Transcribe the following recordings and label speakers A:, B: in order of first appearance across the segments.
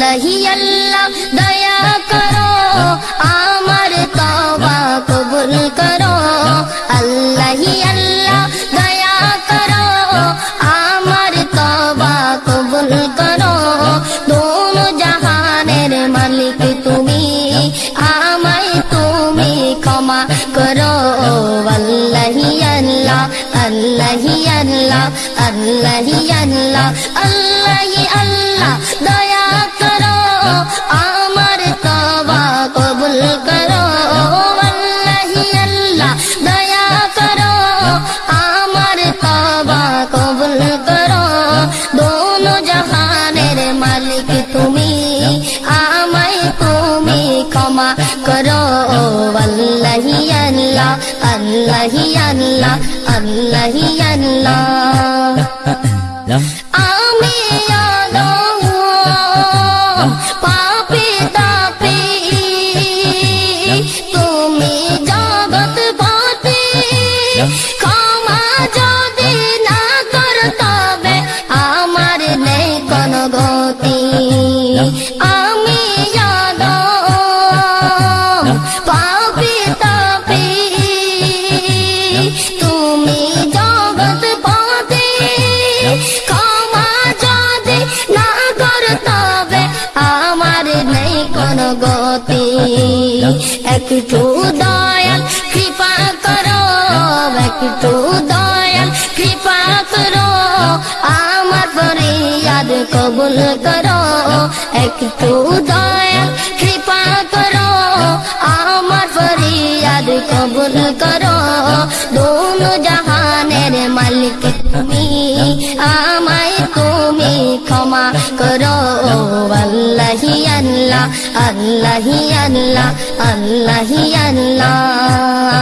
A: नहीं, अल्लाह, दया करो, आमर तौबा कबूल करो। अल्लाह ही अल्लाह, दया करो, आमर तौबा कबूल करो। दोनों जहानेर मालिक तुम्हें আমায় तुम्हें कमा करो। अल्लाह अल्लाह আল্লাহি अल्लाह আল্লাহি अल्लाह করো আল্লাহি আল্লাহ আল্লাহি আল্লাহ আল্লাহি আল্লাহ। গতি একটু দয়াল, কৃপা করো একটু দয়াল, কৃপা করো, আমার ফরিয়াদ কবুল করো একটু দয়াল, কৃপা করো, আমার ফরিয়াদ কবুল করো, দোনো জাহানের মালিক তুমি, আমায় তুমি ক্ষমা করো, আল্লাহ। আল্লাহ আল্লাহ আল্লাহ আল্লাহ। আল্লাহ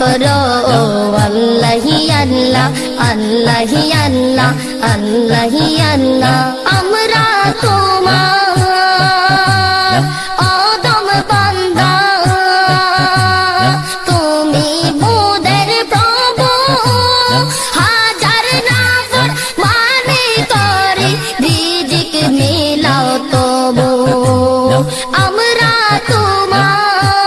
A: করো আল্লাহ আল্লাহ আল্লাহ আল্লাহ আল্লাহ আল্লাহ। আমরা তোমার অদম বান্দা। তুমি মোদের প্রভু। হাজার নাফর মানে করে রিজিক মিলাও তবু। আমরা তোমার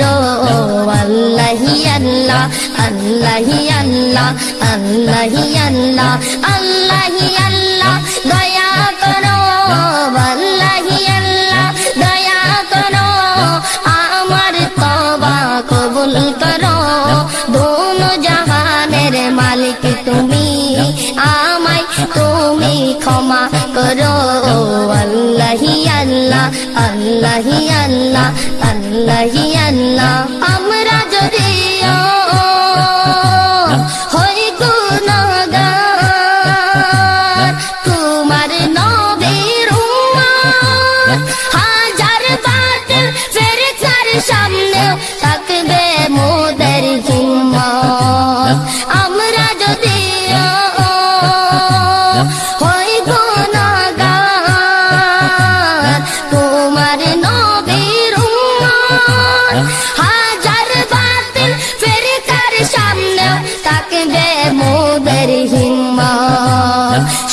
A: করো আল্লাহি আল্লাহ আল্লাহি আল্লাহ আল্লাহি আল্লাহ আল্লাহি আল্লাহ, দয়া করো, আল্লাহি আল্লাহ, দয়া করো, আমার তবা কবুল করো। দোন জাহানের মালিক তুমি, আমায় তুমি ক্ষমা করো, আল্লাহ আল্লাহ আল্লাহ আল্লাহ আল্লাহ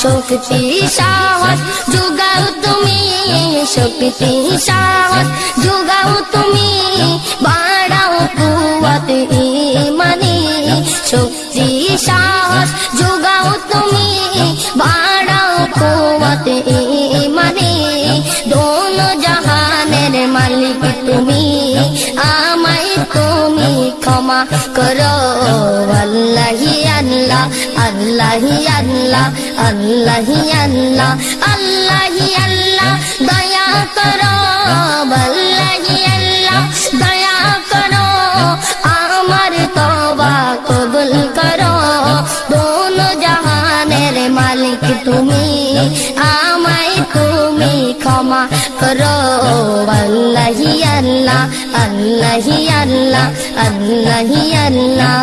A: শক্তি সাহস যোগাও তুমি শক্তি সাহস যোগাও তুমি বাড়াও কুয়াত ইমানি শক্তি সাহস যোগাও তুমি বাড়াও কুয়াত ইমানি দোন জাহানের মালিক তুমি, আমায় তুমি ক্ষমা করো। আল্লাহ আল্লাহি আল্লাহ আল্লাহি আল্লাহ আল্লাহি, দয়া করো, আল্লাহি আল্লাহ, দয়া করো, আমার তবা কবুল করো। দোনো জাহানের মালিক তুমি, আমায় তুমি ক্ষমা করো। আল্লাহি আল্লাহ আল্লাহি আল্লাহ আল্লাহি আল্লাহ।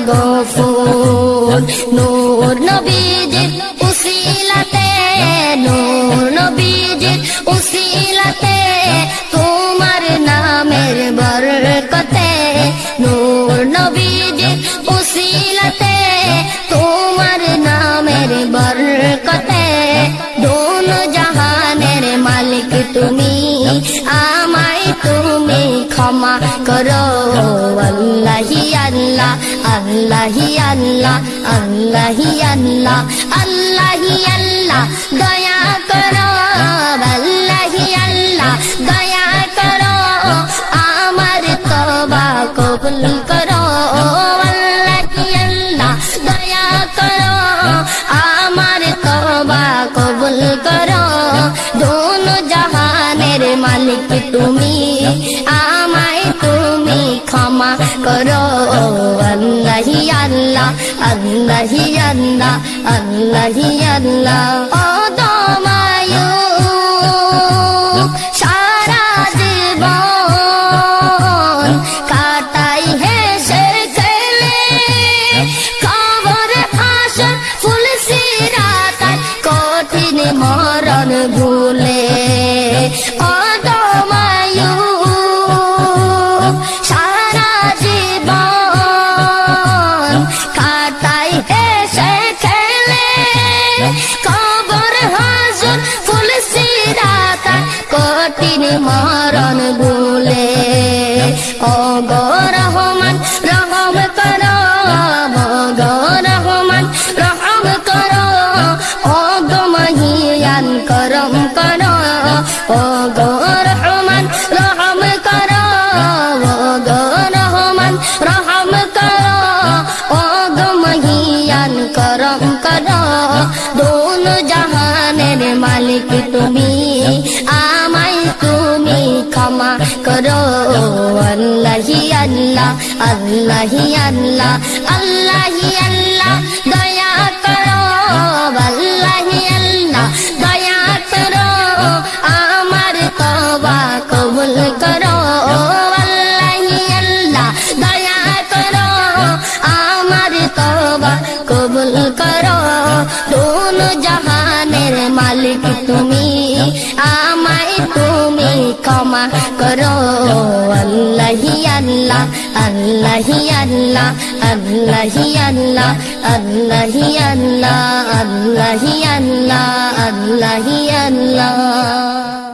A: গফুর নূর নবীজির উসিলাতে নূর নবীজির উসিলাতে তোমার নামের বরকতে নূর নবীজির উসিলাতে তোমার নামের বরকতে দোনো জাহানের মালিক তুমি আমায় তুমি ক্ষমা করো আল্লাহি আল্লাহ আল্লাহি আল্লাহ আল্লাহি আল্লাহ আল্লাহি আল্লাহ, দয়া করো, আল্লাহি আল্লাহ, দয়া করো, আমার তবা কবুল করো, আল্লাহি আল্লাহ, দয়া করো, আমার তবা কবুল করো, দোনো জাহানের মালিক তুমি। আল্লাহ আল্লাহি আল্লাহ আল্লাহি জাহানের মালিক তুমি আমায় তুমি ক্ষমা করো। আল্লাহ আল্লাহি আল্লাহ আল্লাহি আল্লাহ তুমি ক্ষমা করো। আল্লাহি আল্লাহ আল্লাহি আল্লাহ আল্লাহি আল্লাহ আল্লাহি আল্লাহ আল্লাহি আল্লাহ আল্লাহি আল্লাহ।